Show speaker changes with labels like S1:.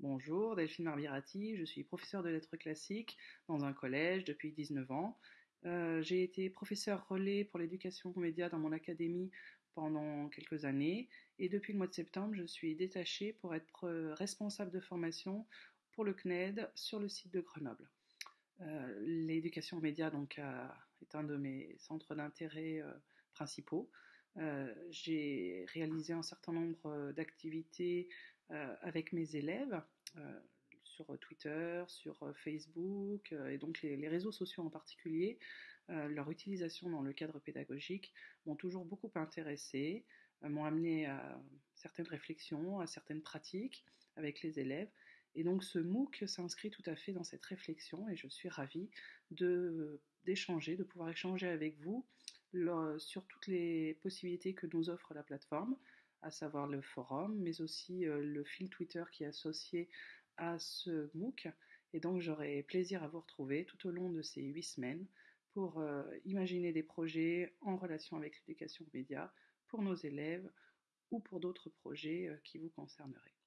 S1: Bonjour, Delphine Marbirati, je suis professeure de lettres classiques dans un collège depuis 19 ans. Euh, j'ai été professeur relais pour l'éducation aux médias dans mon académie pendant quelques années et depuis le mois de septembre, je suis détachée pour être responsable de formation pour le CNED sur le site de Grenoble. Euh, l'éducation aux médias donc, est un de mes centres d'intérêt euh, principaux. J'ai réalisé un certain nombre d'activités euh, avec mes élèves euh, sur Twitter, sur euh, Facebook et donc les, réseaux sociaux en particulier, leur utilisation dans le cadre pédagogique m'ont toujours beaucoup intéressé, m'ont amené à certaines réflexions, à certaines pratiques avec les élèves. Et donc ce MOOC s'inscrit tout à fait dans cette réflexion et je suis ravie d'échanger, de, pouvoir échanger avec vous sur toutes les possibilités que nous offre la plateforme, à savoir le forum, mais aussi euh, le fil Twitter qui est associé à ce MOOC. Et donc j'aurai plaisir à vous retrouver tout au long de ces huit semaines pour euh, imaginer des projets en relation avec l'éducation média pour nos élèves ou pour d'autres projets euh, qui vous concerneraient.